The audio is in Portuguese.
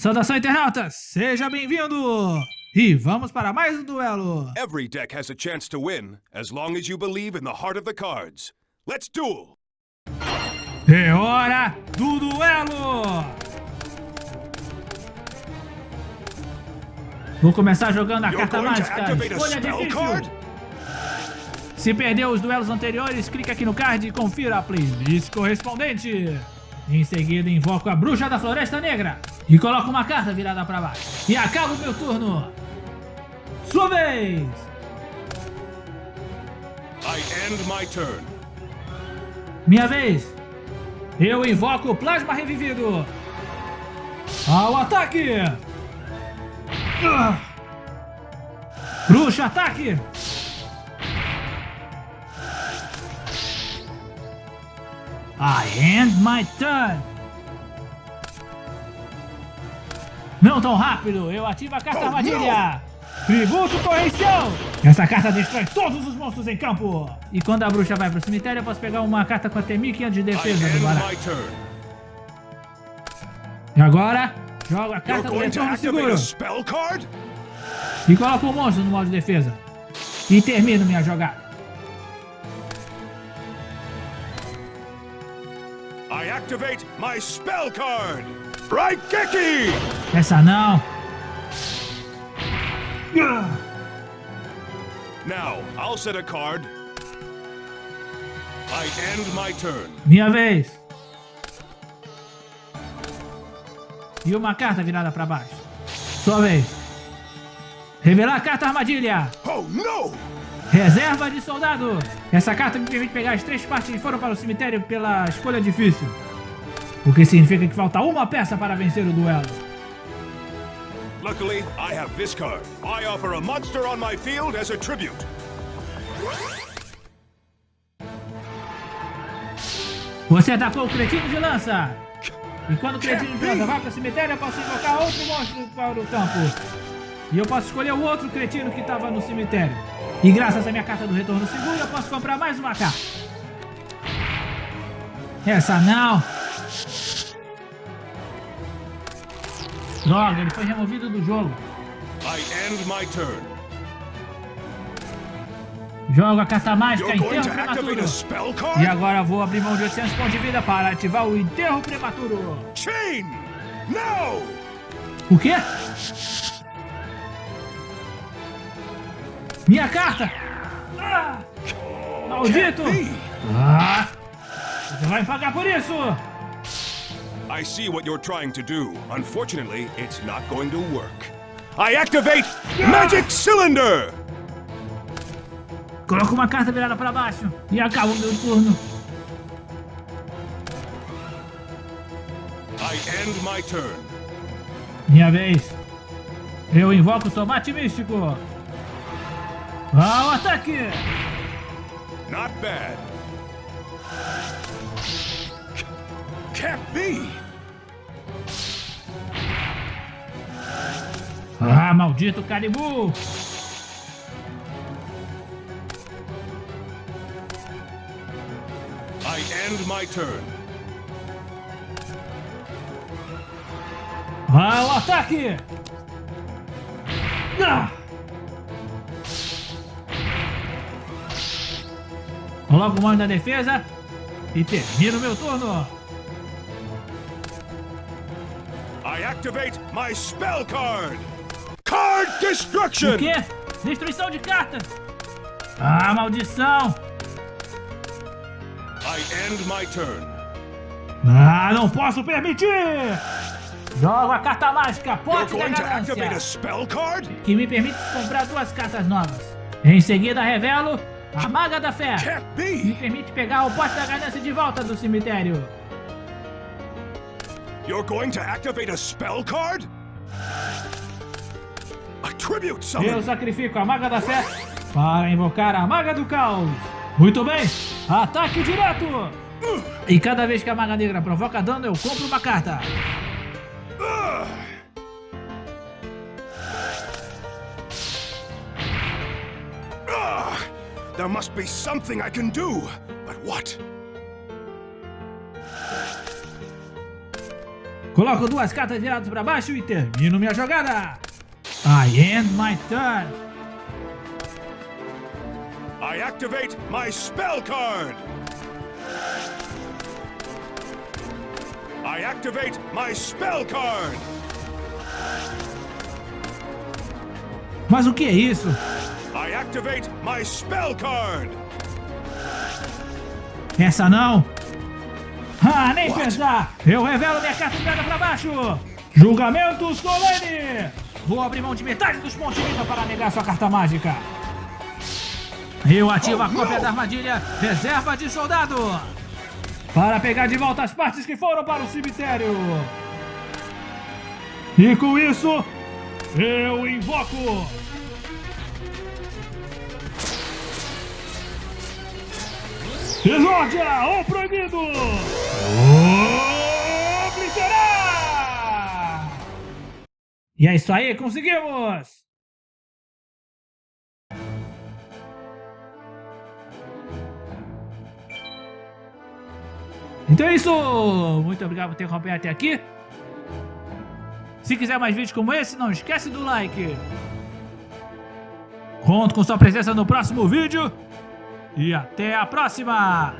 Saudação internautas, seja bem-vindo! E vamos para mais um duelo! Every deck has a chance to win, as long as you believe in the heart of the cards. Let's duel! É hora do duelo! Vou começar jogando a You're carta mágica, escolha difícil. card? Se perdeu os duelos anteriores, clique aqui no card e confira a playlist correspondente. Em seguida, invoco a Bruxa da Floresta Negra e coloco uma carta virada para baixo. E acabo meu turno. Sua vez! I end my turn. Minha vez! Eu invoco o Plasma Revivido! Ao ataque! Bruxa, ataque! I end my turn! Não tão rápido! Eu ativo a carta armadilha! Tributo Correção! Essa carta destrói todos os monstros em campo! E quando a bruxa vai pro cemitério, eu posso pegar uma carta com até 1500 de defesa do turn. E agora, jogo a carta do retorno seguro a spell card? e coloco o monstro no modo de defesa. E termino minha jogada. I activate my spell card! Essa não. Now, I'll set a card. I end my turn. Minha vez. E uma carta virada para baixo. Sua vez. Revelar a carta armadilha. Oh no! Reserva de soldado. Essa carta me permite pegar as três partes que foram para o cemitério pela escolha difícil. O que significa que falta uma peça para vencer o duelo. Luckily, I have this card. I offer a monster on my field as a tribute. Você atacou o cretino de lança. E quando o cretino de lança vai para o cemitério, eu posso invocar outro monstro para o campo. E eu posso escolher o outro cretino que estava no cemitério. E graças à minha carta do retorno seguro, eu posso comprar mais uma carta. Essa não. Droga, ele foi removido do jogo. I end my turn. Jogo a carta mágica Enterro Prematuro. E agora vou abrir mão de 800 pontos de vida para ativar o Enterro Prematuro. Chain! No! O quê? Minha carta! Ah! Maldito! Ah! Você vai pagar por isso! I see what you're trying to do. Unfortunately, it's not going to work. I activate Magic Cylinder! Coloco uma carta virada para baixo e acabo meu turno. I end my turn. Minha vez. Eu invoco o tomate místico. Ao ataque! Not bad. Can't be! Ah, maldito caribu! I end my turn. Ao ataque! Ah! Coloco o mano na defesa e termino meu turno. I activate my spell card! Card Destruction! O quê? Destruição de cartas! Ah, maldição! I end my turn. Ah, não posso permitir! Jogo a carta mágica Pote da going to activate a Ganância, spell card? que me permite comprar duas cartas novas. Em seguida revelo a Maga da Fé, que me permite pegar o Pote da Ganância de volta do cemitério. You're going to activate a spell card? A tribute Eu summon! sacrifico a Maga da Fé para invocar a Maga do Caos. Muito bem, ataque direto! E cada vez que a Maga Negra provoca dano, eu compro uma carta. Ah, there must be something I can do, but what? Coloco duas cartas viradas para baixo e termino minha jogada. I end my turn. I activate my spell card. I activate my spell card. Mas o que é isso? I activate my spell card. Essa não. Ah, nem pensar. Eu revelo minha carta virada para baixo. Julgamento solene. Vou abrir mão de metade dos pontos de vida para negar sua carta mágica. Eu ativo a cópia da armadilha Reserva de Soldado. Para pegar de volta as partes que foram para o cemitério. E com isso, eu invoco Exórdia, o proibido! Obliterar! E é isso aí, conseguimos! Então é isso! Muito obrigado por ter acompanhado até aqui. Se quiser mais vídeos como esse, não esquece do like. Conto com sua presença no próximo vídeo. E até a próxima!